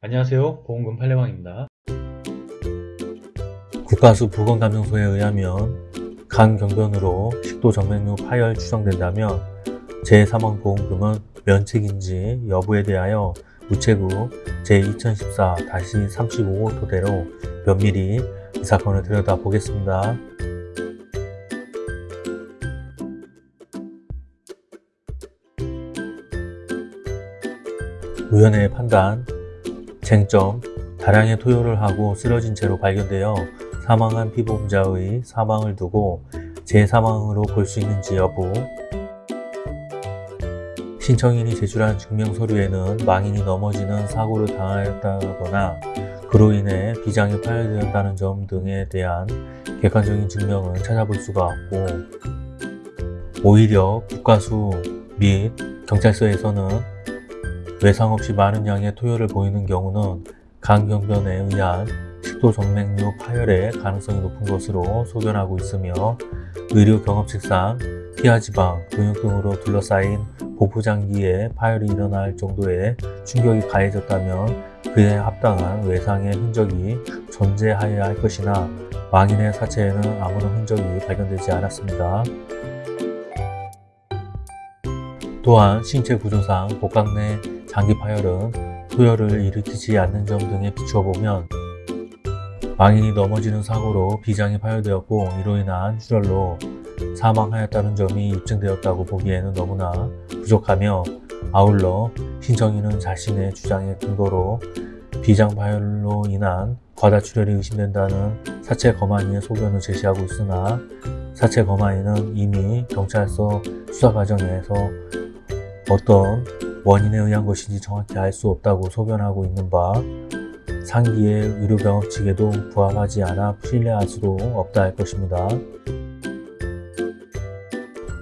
안녕하세요 보험금 팔례방입니다 국가수 보건감정소에 의하면 간경변으로 식도정맥류 파열 추정된다면 제3항보험금은 면책인지 여부에 대하여 우체국 제2014-35호 토대로 면밀히 이 사건을 들여다보겠습니다. 위원회의 판단, 쟁점, 다량의 토요를 하고 쓰러진 채로 발견되어 사망한 피보험자의 사망을 두고 재사망으로 볼 수 있는지 여부. 신청인이 제출한 증명서류에는 망인이 넘어지는 사고를 당하였다거나 그로 인해 비장이 파열되었다는 점 등에 대한 객관적인 증명은 찾아볼 수가 없고 오히려 국가수 및 경찰서에서는 외상 없이 많은 양의 토요를 보이는 경우는 간경변에 의한 식도정맥류 파열의 가능성이 높은 것으로 소견하고 있으며 의료 경험칙상 피하지방, 근육 등으로 둘러싸인 보부장기에 파열이 일어날 정도의 충격이 가해졌다면 그에 합당한 외상의 흔적이 존재하여야 할 것이나 망인의 사체에는 아무런 흔적이 발견되지 않았습니다. 또한 신체 구조상 복강 내 장기 파열은 소열을 일으키지 않는 점 등에 비추어 보면 망인이 넘어지는 사고로 비장이 파열되었고 이로 인한 출혈로 사망하였다는 점이 입증되었다고 보기에는 너무나 부족하며 아울러 신청인은 자신의 주장의 근거로 비장 파열로 인한 과다 출혈이 의심된다는 사체 검안위의 소견을 제시하고 있으나 사체 검안위는 이미 경찰서 수사 과정에서 어떤 원인에 의한 것인지 정확히 알 수 없다고 소견하고 있는 바 상기의 의료경험칙에도 부합하지 않아 신뢰할 수도 없다 할 것입니다.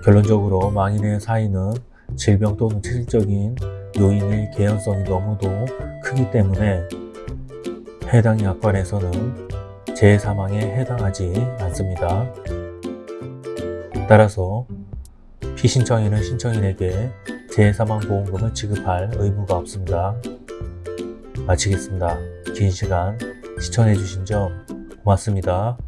결론적으로 망인의 사인은 질병 또는 체질적인 요인의 개연성이 너무도 크기 때문에 해당 약관에서는 재사망에 해당하지 않습니다. 따라서 피신청인은 신청인에게 재사망보험금을 지급할 의무가 없습니다. 마치겠습니다. 긴 시간 시청해주신 점 고맙습니다.